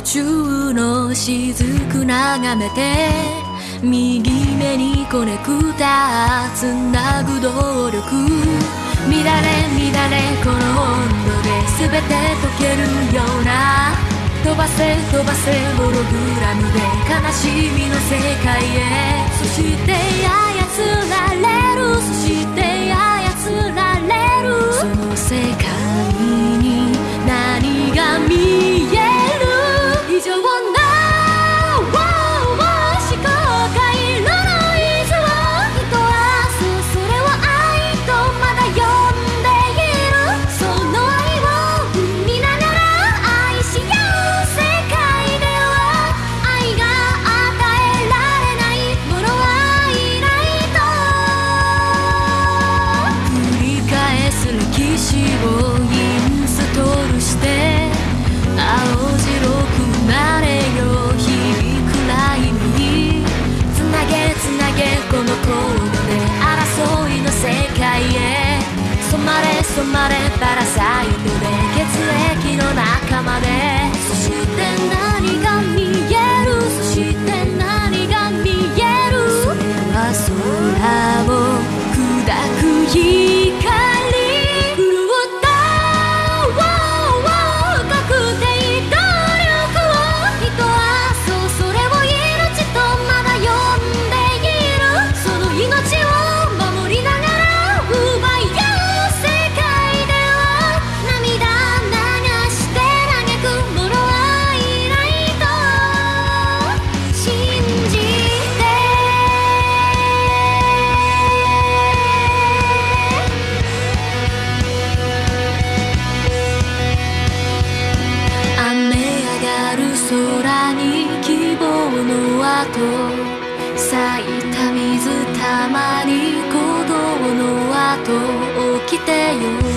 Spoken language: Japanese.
途中の雫眺めて右目にコネクタつなぐ動力。乱れ乱れこの温度で全て溶けるような。飛ばせ飛ばせホログラムで悲しみの世界へ。そして操られ染まれパラサイトで血液の中までそして何が見えるそして何が見えるそれは空を砕く日と咲いた水たまに鼓動の後起きてよ